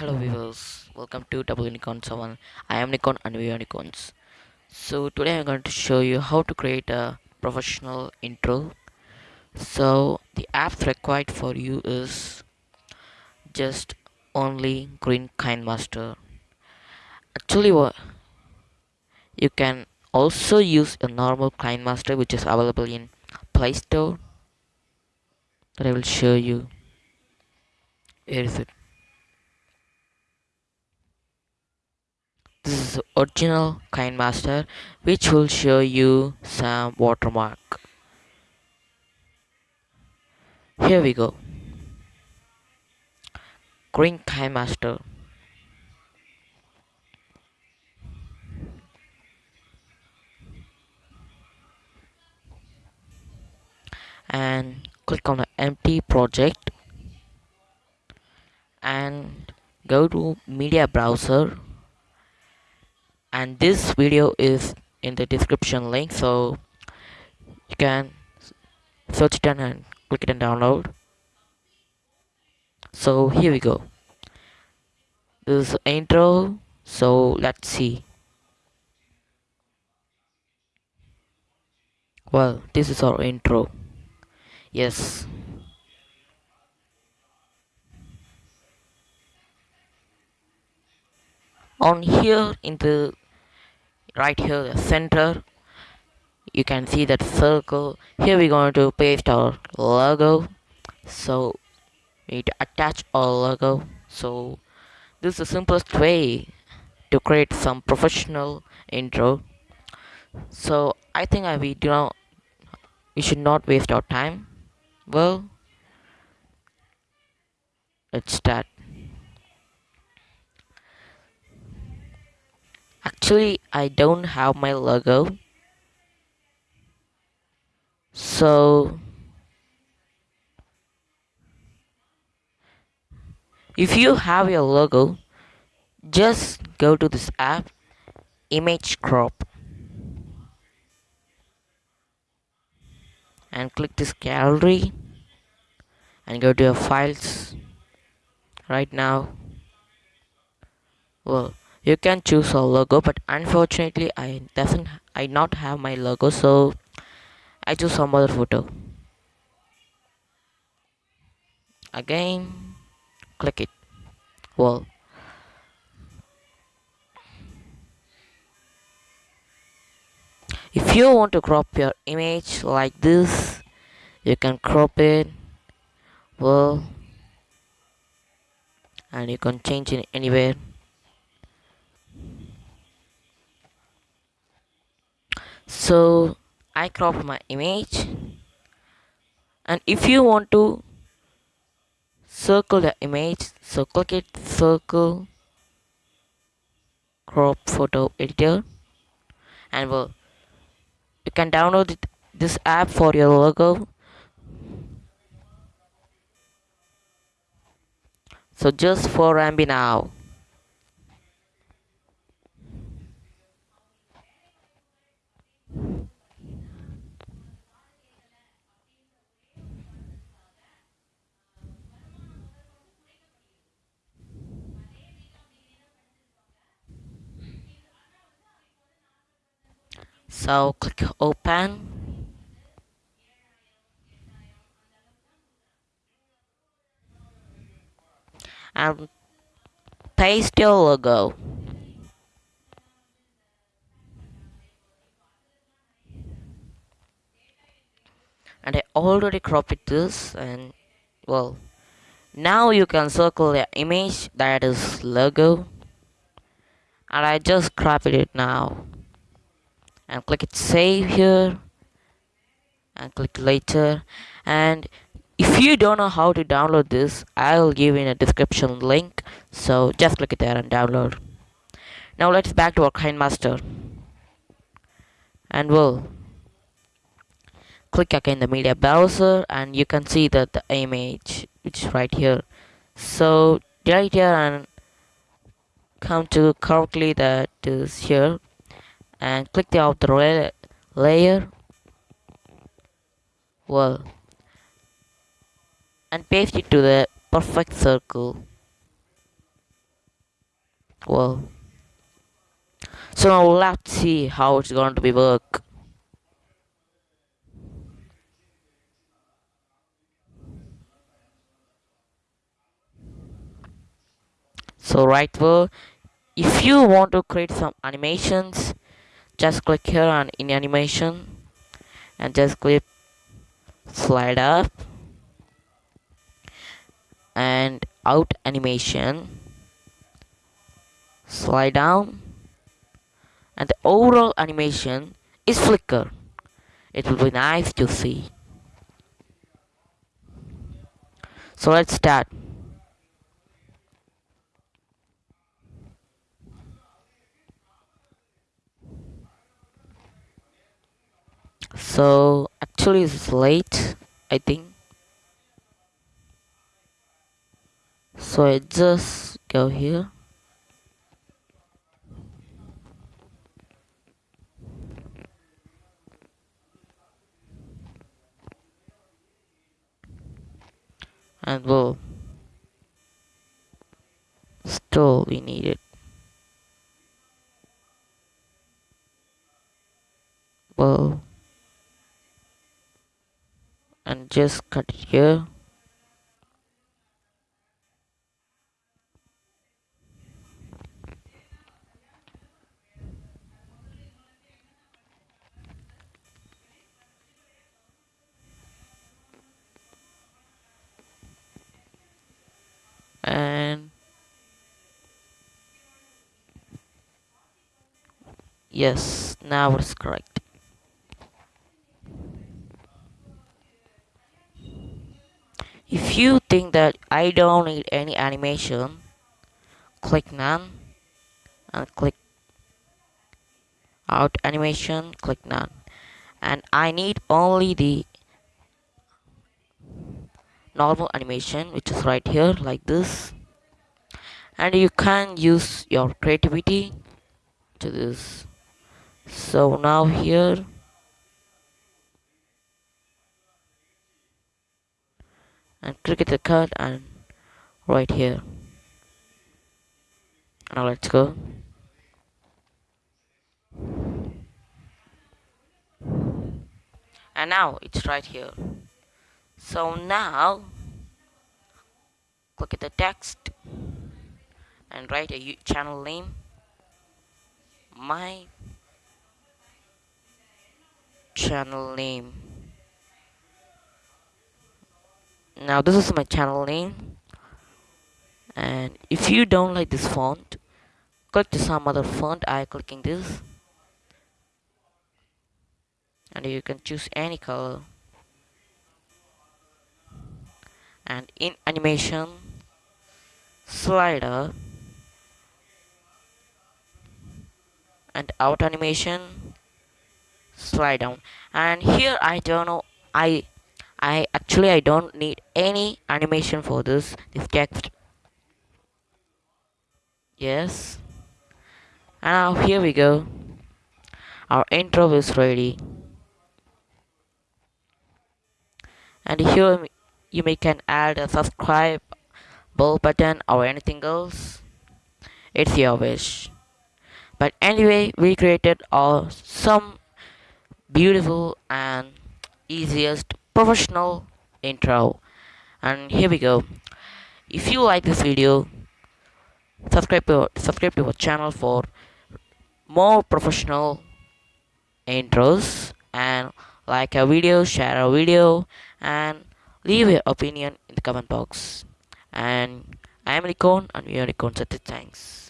Hello mm-hmm. viewers, welcome to W Nikon 7. I am Nikon and we are Nikons. So today I'm going to show you how to create a professional intro. So the apps required for you is just only Green KineMaster. Actually what you can also use a normal KineMaster which is available in Play Store that I will show you. Where is it? This is original KineMaster which will show you some watermark. Here we go. Green KineMaster and click on the empty project. And go to media browser and this video is in the description link so you can search it and click it and download. So here we go. This is intro so let's see. Well this is our intro. Yes. On here in the right here the center. You can see that circle. Here we're going to paste our logo. So we need to attach our logo. So this is the simplest way to create some professional intro. So I think I we do not we should not waste our time. Well let's start actually I don't have my logo. So if you have your logo just go to this app image crop and click this gallery and go to your files. Right now well you can choose a logo but unfortunately I doesn't I not have my logo so I choose some other photo. Again click it. Well if you want to crop your image like this you can crop it. Well and you can change it anywhere so I crop my image. And if you want to circle the image so click it circle crop photo editor. And well you can download it, this app for your logo. So just for MB now so click open. And paste your logo. And I already cropped this and well now you can circle the image that is logo. And I just cropped it now and click it save here. And click later. And if you don't know how to download this I'll give in a description link. So just click it there and download. Now let's back to our KineMaster and we'll click again the media browser and you can see that the image which is right here. So right here and come to correctly that is here and click the outer layer. Well and paste it to the perfect circle. Well so now let's see how it's going to be work. So right here if you want to create some animations just click here on in animation and just click slide up and out animation. Slide down and the overall animation is flicker. It will be nice to see. So let's start so actually it's late I think. So I just go here. And well still we need it well and just cut it here. And yes now it's correct if you think that I don't need any animation? Click none and click out animation click none. And I need only the normal animation which is right here like this. And you can use your creativity to this. So now here and click the card and right here. Now let's go. And now it's right here. So now click at the text and write a channel name. My channel name now this is my channel name. And if you don't like this font click to some other font I clicking this. And you can choose any color. And in animation slider. And out animation slide down. And here I don't know I I actually I don't need any animation for this. This text. Yes. And now here we go. Our intro is ready. And here you may can add a subscribe bell button or anything else. It's your wish. But anyway we created all some beautiful and easiest professional intro. And here we go. If you like this video subscribe to subscribe to our channel for more professional intros and like a video share a video and leave your opinion in the comment box. And I am Nikon and we are Nikon Thanks